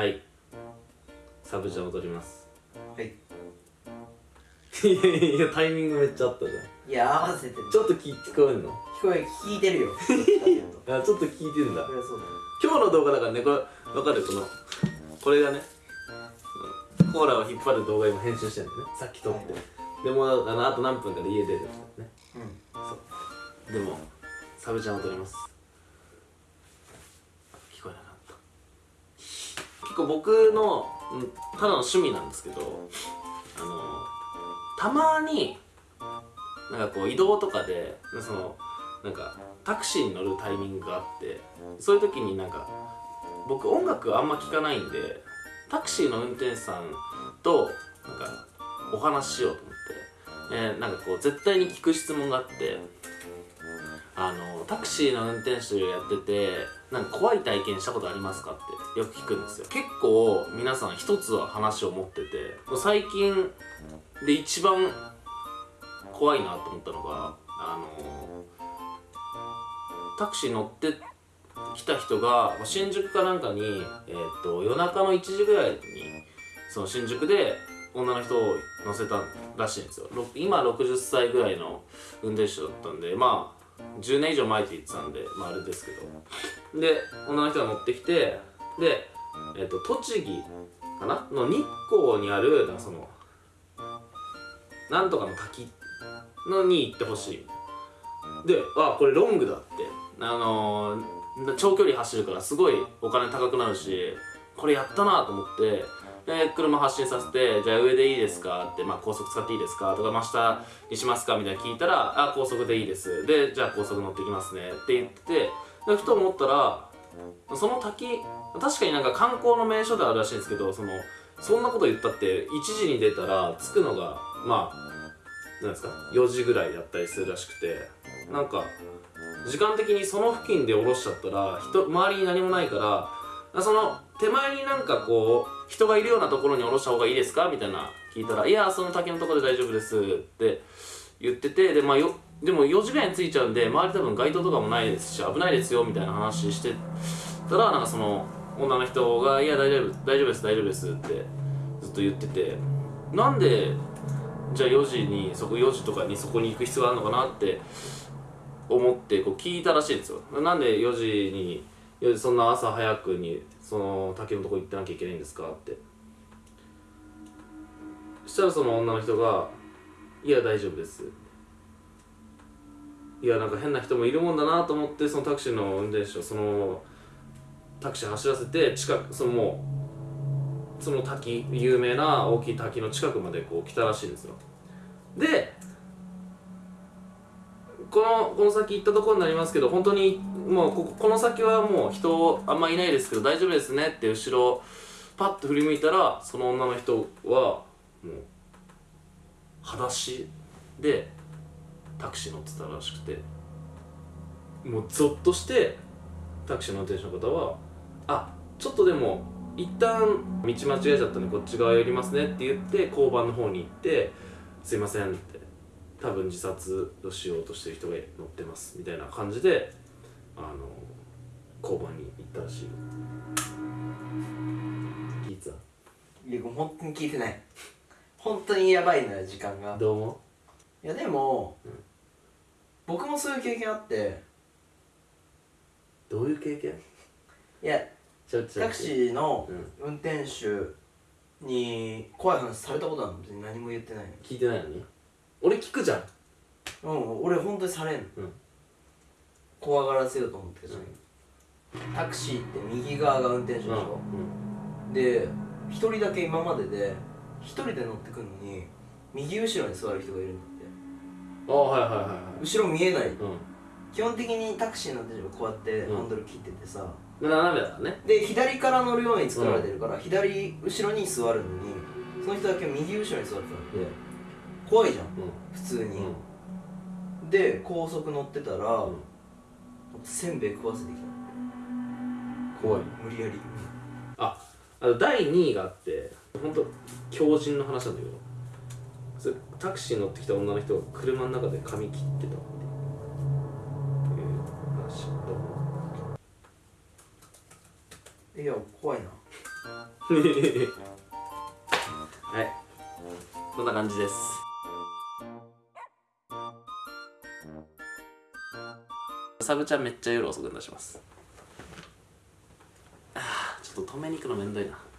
はい。サブじゃ踊ります。はい。いやタイミングめっちゃあったじゃん。いや合わせてる。ちょっと聞聞こえんの？聞こえ聞いてるよ。あちょっと聞いてんだ。そりゃそうだよ。今日の動画だからねこれわかる？このこれがねコーラを引っ張る動画今編集してんだよね。さっき撮って。でもあのあと何分かで家出るね。うん。でもサブちゃんを撮ります聞こえなかった結構僕のただの趣味なんですけどあのたまになんかこう移動とかでそのなんかタクシーに乗るタイミングがあってそういう時になんか僕音楽あんま聞かないんでタクシーの運転手さんとなんかお話ししようと思って、えーなんかこう絶対に聞く質問があってあのタクシーの運転手やっててなんか怖い体験したことありますかってよく聞くんですよ。結構皆さん一つは話を持ってて最近で一番怖いなと思ったのがあのタクシー乗って来た人が新宿かなんかに、えー、と夜中の1時ぐらいにその新宿で女の人を乗せたらしいんですよ。今60歳ぐらいの運転手だったんでまあ10年以上前って言ってたんでまああれですけど。で女の人が乗ってきてで、えー、と栃木かな？の日光にあるなんそのなんとかの滝のに行ってほしいであこれロングだってあのー長距離走るからすごいお金高くなるしこれやったなと思ってで車発進させて「じゃあ上でいいですか?」って、まあ、高速使っていいですか?」とか「真下にしますか?」みたいな聞いたら「あ高速でいいです」で「じゃあ高速乗ってきますね」って言ってでふと思ったらその滝確かになんか観光の名所であるらしいんですけどそのそんなこと言ったって1時に出たら着くのがまあなんですか4時ぐらいだったりするらしくてなんか時間的にその付近で降ろしちゃったら人周りに何もないからその手前になんかこう人がいるようなところに降ろした方がいいですか？みたいな聞いたら「いやその滝のところで大丈夫です」って言っててで,、まあ、よでも4時ぐらいに着いちゃうんで周り多分街灯とかもないですし危ないですよみたいな話してたらなんかその女の人が「いや大丈夫大丈夫です大丈夫です」ってずっと言ってて。なんでじゃあ4時にそこ4時とかにそこに行く必要があるのかなって思ってこう聞いたらしいんですよ。なんで4時に4時そんな朝早くにその滝のとこ行ってなきゃいけないんですかって。そしたらその女の人が「いや大丈夫です」いやなんか変な人もいるもんだなと思ってそのタクシーの運転手をそのタクシー走らせて近くそのもうその滝有名な大きい滝の近くまでこう来たらしいんですよ。でこのこの先行ったところになりますけど本当にもうこここの先はもう人あんまいないですけど大丈夫ですねって後ろパッと振り向いたらその女の人はもう裸足でタクシー乗ってたらしくて。もうゾッとしてタクシーの運転手の方は「あちょっとでも一旦道間違えちゃったんでこっち側寄りますね」って言って交番の方に行って「すいません」って多分自殺をしようとしてる人が乗ってますみたいな感じであの交番に行ったらしいよ。聞いていや本当に聞いてない。本当にやばいのよ時間が。たどうもいやでも、うん僕もそういう経験あって。どういう経験？いやちょちょタクシーのうん。運転手に怖い話されたことあるの？別に何も言ってない聞いてないのに？俺聞くじゃん。のうん俺本当にされんの、うん。怖がらせようと思ってる、タクシーって右側が運転手でしょ、で一人だけ今までで一人で乗ってくるのに右後ろに座る人がいるん後ろ見えない。うん。基本的にタクシーの手がこうやってうん。ハンドル切っててさ、斜めだね。で左から乗るように作られてるから、左後ろに座るのにその人だけ右後ろに座ってたんで、怖いじゃん。う普通に、で高速乗ってたら、ん。せんべい食わせてきた怖い。無理やり。ああと第2位があって本当強靭の話なんだけどタクシーに乗ってきた女の人が車の中で髪切ってたっていう話どういや怖いな。はい。こんな感じです。サブちゃんめっちゃ夜遅くに出します。あちょっと止めに行くのめんどいな。